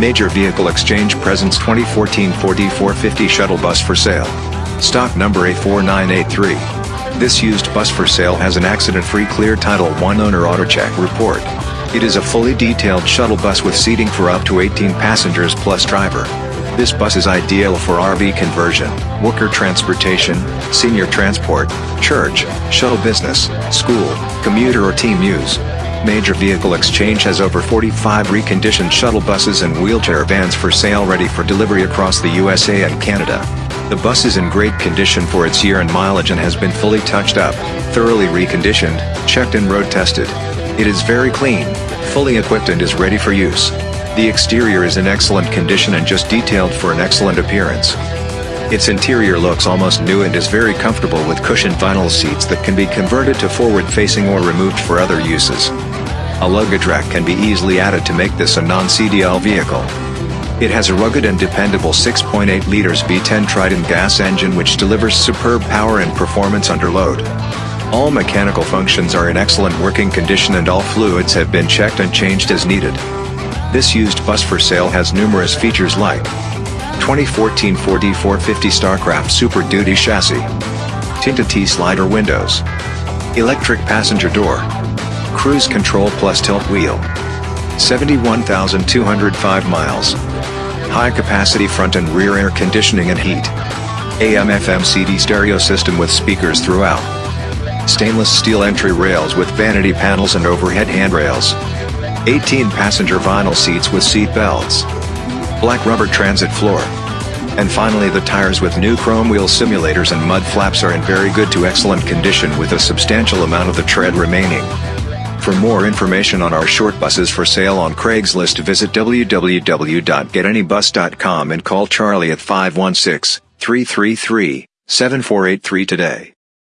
Major Vehicle Exchange presents 2014 Ford E450 shuttle bus for sale. Stock number A4983. This used bus for sale has an accident-free clear Title I owner AutoCheck report. It is a fully detailed shuttle bus with seating for up to 18 passengers plus driver. This bus is ideal for RV conversion, worker transportation, senior transport, church, shuttle business, school, commuter or team use. Major Vehicle Exchange has over 45 reconditioned shuttle buses and wheelchair vans for sale ready for delivery across the USA and Canada. The bus is in great condition for its year and mileage and has been fully touched up, thoroughly reconditioned, checked and road tested. It is very clean, fully equipped and is ready for use. The exterior is in excellent condition and just detailed for an excellent appearance. Its interior looks almost new and is very comfortable with cushioned vinyl seats that can be converted to forward-facing or removed for other uses. A luggage rack can be easily added to make this a non-CDL vehicle. It has a rugged and dependable 6.8 liters V10 Triton gas engine which delivers superb power and performance under load. All mechanical functions are in excellent working condition and all fluids have been checked and changed as needed. This used bus for sale has numerous features like 2014 Ford E450 Starcraft Super Duty chassis, tinted T-slider windows, electric passenger door, cruise control plus tilt wheel, 71,205 miles, high capacity front and rear air conditioning and heat, AM FM CD stereo system with speakers throughout, stainless steel entry rails with vanity panels and overhead handrails, 18 passenger vinyl seats with seat belts, black rubber transit floor. And finally the tires with new chrome wheel simulators and mud flaps are in very good to excellent condition with a substantial amount of the tread remaining. For more information on our short buses for sale on Craigslist visit www.getanybus.com and call Charlie at 516-333-7483 today.